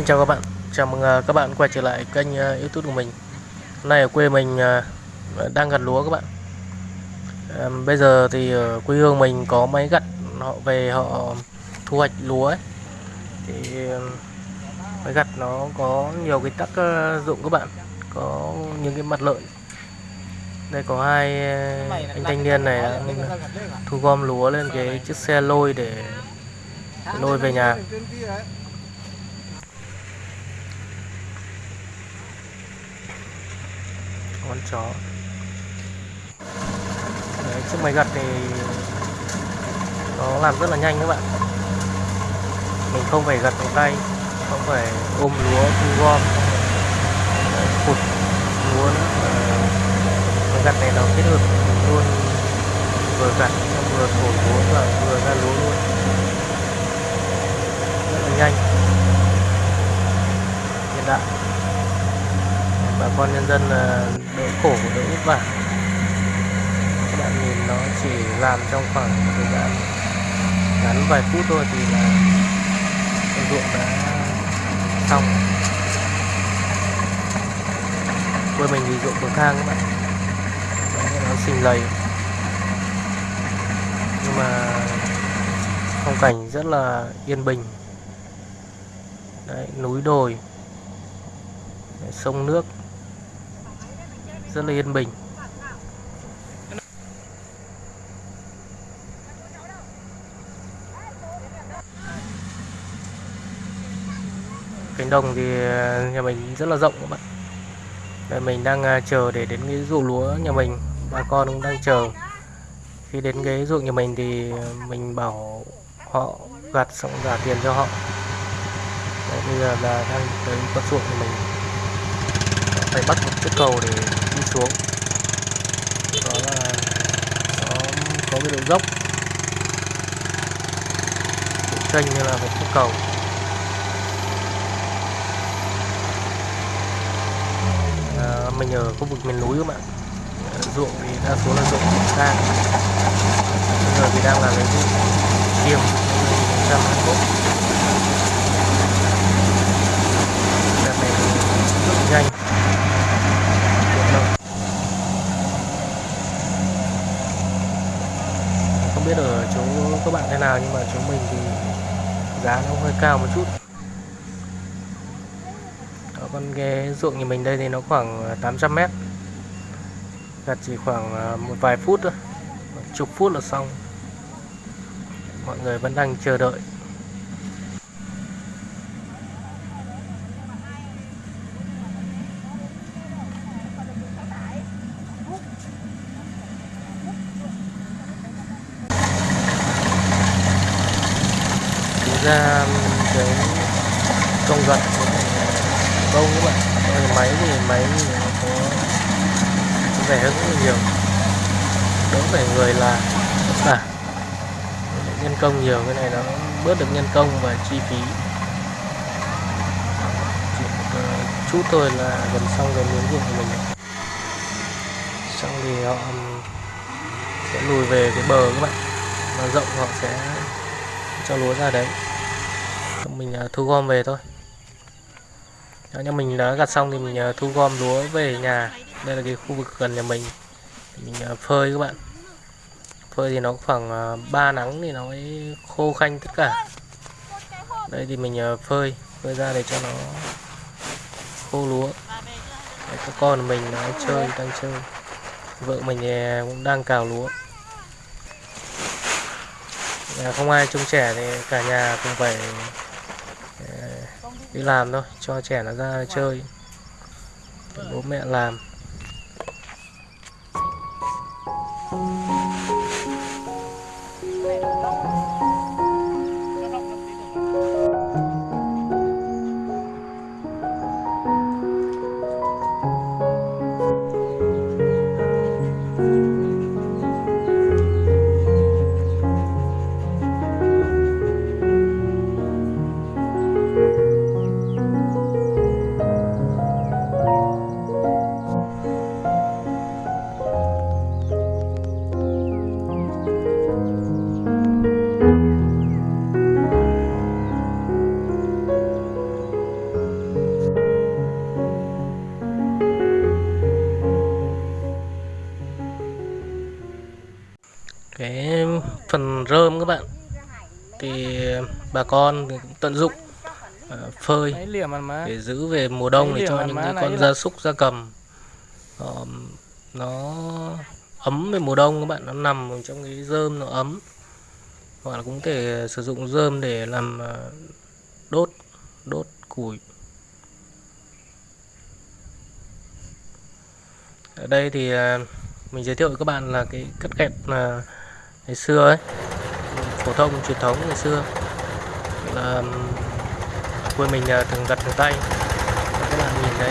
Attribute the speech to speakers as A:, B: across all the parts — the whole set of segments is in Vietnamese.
A: xin chào các bạn. Chào mừng à, các bạn quay trở lại kênh à, youtube của mình. Hôm nay ở quê mình à, đang gặt lúa các bạn. Bây giờ thì ở quê hương mình có máy gặt Họ về họ thu hoạch lúa ấy. Thì máy gặt nó có nhiều cái tác dụng các bạn. Có những cái mặt lợi. Đây có hai anh thanh niên này thu gom lúa lên cái chiếc xe lôi để lôi về nhà. Con chó. Đấy, chiếc máy gặt thì nó làm rất là nhanh các bạn. Mình không phải gặt bằng tay không phải ôm lúa thu gom phụt lúa nữa máy gặt này nó kết hợp luôn vừa gặt vừa thổi lúa và vừa ra lúa luôn. Rất là nhanh. Hiện đại. Bà con nhân dân là khổ đỡ vất vả các bạn nhìn nó chỉ làm trong khoảng thời gian ngắn vài phút thôi thì là con ruộng đã xong. Quê mình thì ruộng bậc thang các bạn. Đấy, nó xình lầy. Nhưng mà phong cảnh rất là yên bình. Đấy, núi đồi sông nước rất là yên bình. Cánh đồng thì nhà mình rất là rộng các bạn. Đây mình đang à, chờ để đến cái ruộng lúa nhà mình. Bà con cũng đang chờ. Khi đến cái ruộng nhà mình thì mình bảo họ gặt xong trả tiền cho họ. Đấy, bây giờ là đang tới con ruộng của mình. Phải bắt một chiếc cầu để xuống. Đó là nó có cái độ dốc. Độ kênh như là một cái cầu. À, mình ở khu vực miền núi các bạn. Ruộng thì đa số là ruộng sang bây giờ thì đang là cái vụ chiêm 2021 đợt này rất nhanh không biết ở chỗ các bạn thế nào nhưng mà chúng mình thì giá nó hơi cao một chút. Đó, con cái ruộng nhà mình đây thì nó khoảng à, 800 mét. Gặt chỉ khoảng à, một vài phút thôi chục phút là xong. Mọi người vẫn đang chờ đợi. Ra cái công gặt công các bạn máy thì máy thì nó có rẻ hơn rất là nhiều. Đỡ phải người là à, nhân công nhiều cái này nó bớt được nhân công và chi phí. Chỉ một ờ, chút thôi là gần xong cái miếng ruộng của mình xong thì họ sẽ lùi về cái bờ các bạn. Mà rộng họ sẽ cho lúa ra đấy mình à, thu gom về thôi. Đó, nhưng mình đã gặt xong thì mình à, thu gom lúa về nhà. Đây là cái khu vực gần nhà mình. Mình à, phơi các bạn. Phơi thì nó khoảng 3 nắng thì nó mới khô khanh tất cả. Đây thì mình phơi phơi ra để cho nó khô lúa. Đấy, các con mình nó chơi đang chơi. Vợ mình cũng đang cào lúa. Nhà không ai trông trẻ thì cả nhà cũng phải đi làm thôi cho trẻ nó ra chơi. Bố mẹ làm. Rơm các bạn. Thì bà con tận dụng uh, phơi để giữ về mùa đông để cho những cái con gia súc gia cầm uh, nó ấm về mùa đông các bạn. Nó nằm trong cái rơm nó ấm. Hoặc là cũng thể sử dụng rơm để làm uh, đốt đốt củi. Ở đây thì mình giới thiệu với các bạn là cái cắt kẹp ngày xưa ấy phổ thông, truyền thống ngày xưa. Là quê mình thường gặt bằng tay. Các bạn nhìn đấy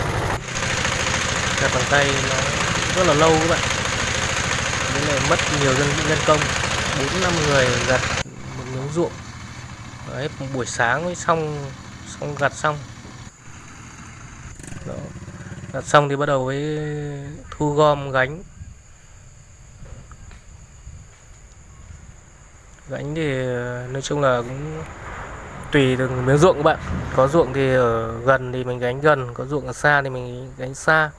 A: gặt bằng tay nó rất là lâu các bạn. Nên là mất nhiều dân, nhân công. Bốn năm người gặt một miếng ruộng. Đấy một buổi sáng mới xong xong gặt xong. Đó. gặt xong thì bắt đầu với thu gom gánh. Dạ, gánh thì ờ, nói chung là cũng tùy từng miếng ruộng các bạn. Có ruộng thì ở gần thì mình gánh gần có ruộng ở xa thì mình gánh xa.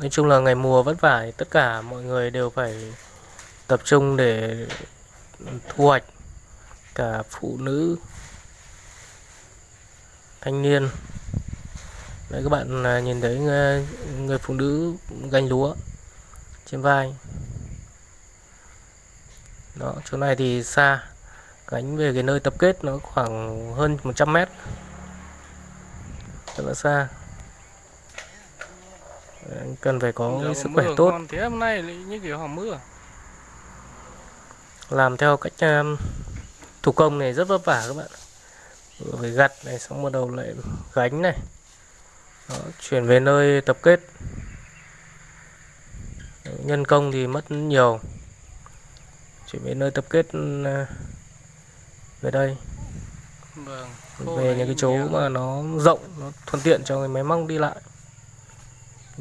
A: Nói chung là ngày mùa vất vả tất cả mọi người đều phải tập trung để thu hoạch cả phụ nữ thanh niên. Đấy các bạn à, nhìn thấy người, người phụ nữ gánh lúa trên vai đó chỗ này thì xa. Gánh về cái nơi tập kết nó khoảng hơn 100 mét. Rất là xa. Cần phải có sức khỏe tốt.
B: thế hôm nay như kiểu hòm mưa.
A: Làm theo cách um, thủ công này rất vất vả các bạn. Vừa phải gặt này xong bắt đầu lại gánh này. Đó, chuyển về nơi tập kết. Nhân công thì mất nhiều chuyển về nơi tập kết uh, về đây.
B: Vâng,
A: về những cái chỗ mà nó rộng nó thuận tiện cho người máy móc đi lại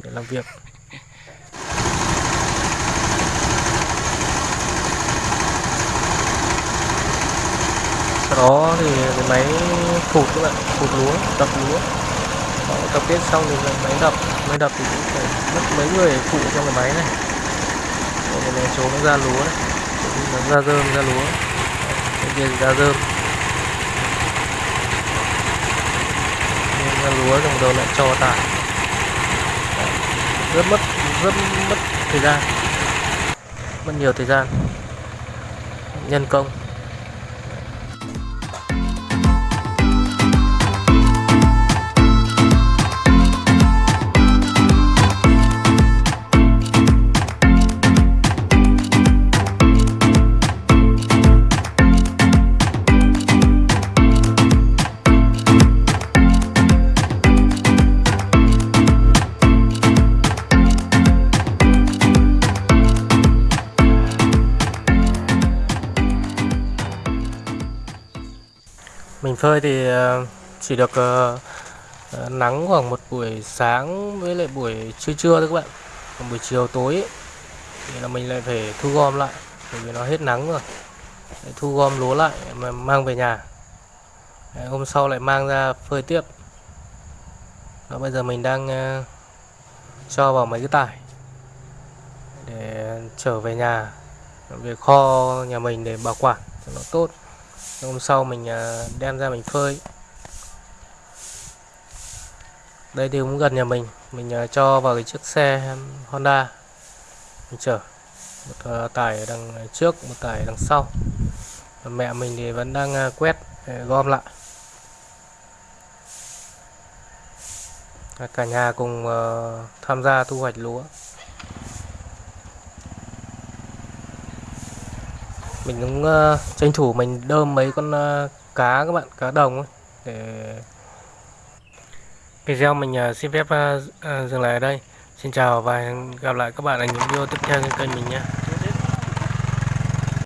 A: để làm việc. Sau đó thì cái máy phụt các bạn phụt lúa đập lúa. Tập kết xong thì máy đập máy đập thì cũng phải mất mấy người phụ trong cái máy này. Đây này chỗ nó ra lúa này nó ra dơm ra lúa. Bên kia ra dơm, ra lúa xong đầu lại cho tải. Rất mất rất mất thời gian. Mất nhiều thời gian. Nhân công. Mình phơi thì ờ, chỉ được ờ, ờ, nắng khoảng một buổi sáng với lại buổi trưa trưa thôi các bạn. Còn buổi chiều tối ấy, thì là mình lại phải thu gom lại bởi vì nó hết nắng rồi. Để thu gom lúa lại mà mang về nhà. Đấy, hôm sau lại mang ra phơi tiếp. Đó bây giờ mình đang cho vào mấy cái tải để trở về nhà. Về kho nhà mình để bảo quản cho nó tốt hôm sau mình à, đem ra mình phơi. Đây thì cũng gần nhà mình. Mình à, cho vào cái chiếc xe Honda. Mình chở một à, tải ở đằng trước, một tải đằng sau. Mẹ mình thì vẫn đang quét gom lại. Cả nhà cùng tham gia thu hoạch lúa. Mình cũng uh, tranh thủ mình đơm mấy con uh, cá các bạn cá đồng ấy, để video mình uh, xin phép uh, uh, dừng lại ở đây. Xin chào và hẹn gặp lại các bạn ở những video tiếp theo trên kênh mình nhé.